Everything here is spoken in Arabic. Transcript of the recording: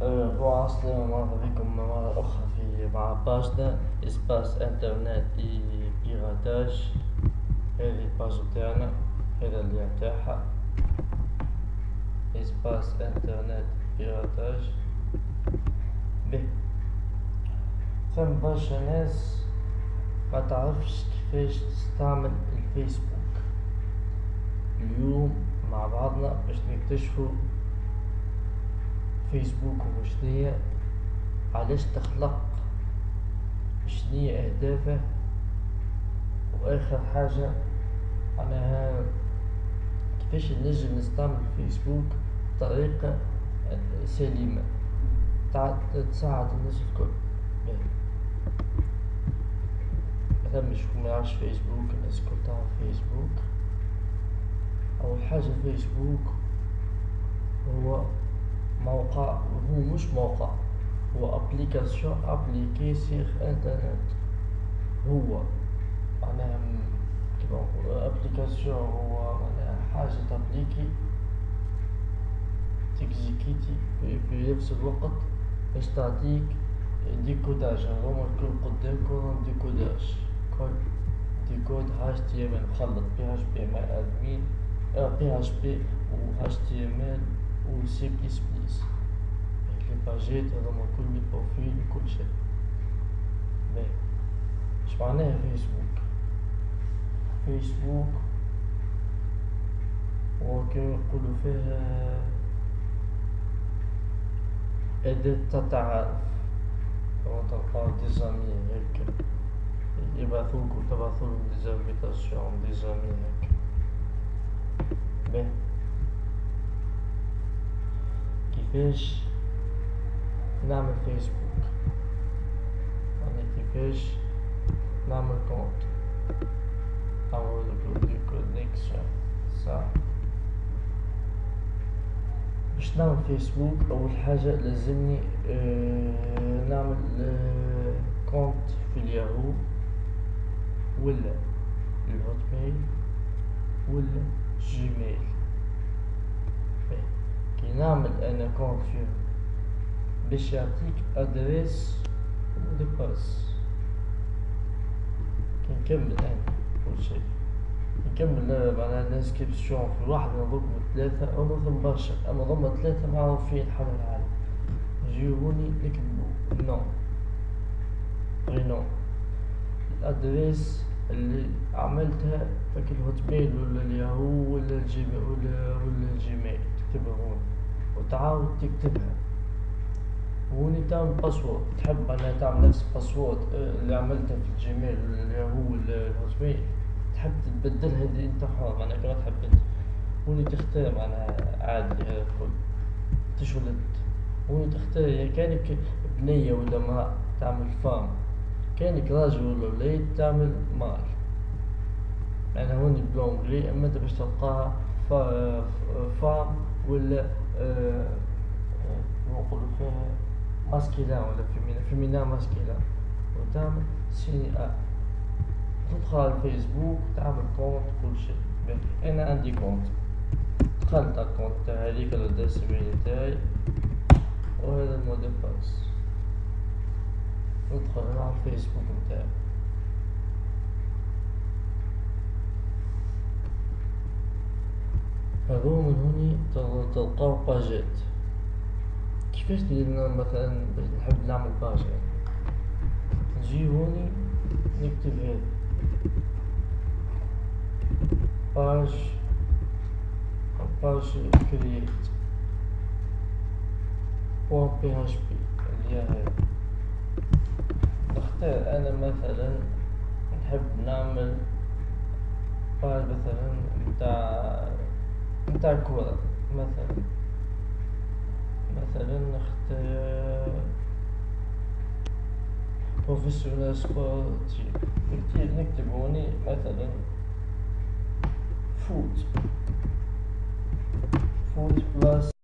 Bon السلامة مرحبا بكم مرة أخرى في مع page نا Espace Internet et Piratage هذه ال page متاعنا هذا اللي متاعها Espace Internet Piratage به ثم برشا ناس ما تعرفش كيفاش تستعمل الفيسبوك. اليوم مع بعضنا باش نكتشفوا فيسبوك هو شنية علاش تخلق؟ شنية أهدافه؟ وآخر حاجة معناها كيفاش نجم نستعمل فيسبوك بطريقة سليمة تساعد الناس الكل. مثلا مش ما يعرفش فيسبوك الناس الكل تعرف فيسبوك. أول حاجة فيسبوك هو موقع هو مش موقع هو ابليكاسيون ابليكي سيغ انترنت هو معناها كيما نقولو ابليكاسيون هو معناها حاجة تابليكي تكزيكيتي في نفس الوقت باش تعطيك ديكوداج هذوما الكل قدامكم ديكوداج كل ديكود اتش تي ام ال مخلط بي اتش بي مع ادمين بي اتش بي و اتش تي ام ال و سي بليس بليس لي باجيت هذوما كل لي بروفيل وكل شي باهي اش معناها فيسبوك فيسبوك هو كيما يقولو فيه أداة التعارف كما تلقاو دي زامي هيك يبعثوك و تبعثولهم دي زانفيتاسيون دي زامي هيك باهي كيفاش نعمل فيسبوك. يعني كيفاش نعمل compte نعمل des connexions صح باش نعمل فيسبوك أول حاجة لازمني آه نعمل compte في الياهو ولا ال Hotmail ولا Gmail نعمل أنا compte فيه باش يعطيك adresse و de passe كي نكمل أنا كل شي نكمل معناها ال inscription في واحد من ضمن ثلاثة أو نظم برشا. أما ضمن ثلاثة معروفين حول العالم يجيوني نكتبو نو غي ال adresse اللي عملتها فك ال Hotmail ولا الياهو ولا ال Gmail ولا ولا ال Gmail؟ تكتبها هون. وتعاود تكتبها. هوني تعمل password تحب أنها تعمل نفس ال password اللي عملتها في ال Gmail ولا الياهو ولا ال Hotmail تحب تبدلها دي أنت حر معناها كما تحب أنت. هوني تختار معناها عادي هذا الكل تشولد هوني تختار يعني كأنك بنية ولا امرأة تعمل femme كأنك راجل ولا وليد تعمل mâle. يعني هوني ب l'anglais أما انت باش تلقاها femme ولا آه نقولو فيها masculin ولا féminin féminin masculin وتعمل signer تدخل على الفيسبوك تعمل compte كل شيء. أنا عندي compte. دخلت ال compte تاعي هذيك ال adresse email تاعي. وهذا ال mot de passe ندخل على الفيسبوك نتاعي. من هوني تلقاو باجات كيفاش ندير مثلا باش نحب نعمل page نجي هوني نكتب هذا. page page create point php اللي هي نختار أنا مثلا نحب نعمل page مثلا نتاع نتاع كورة مثلا. مثلا نختار professionnel sportif نكتب هوني مثلا foot foot plus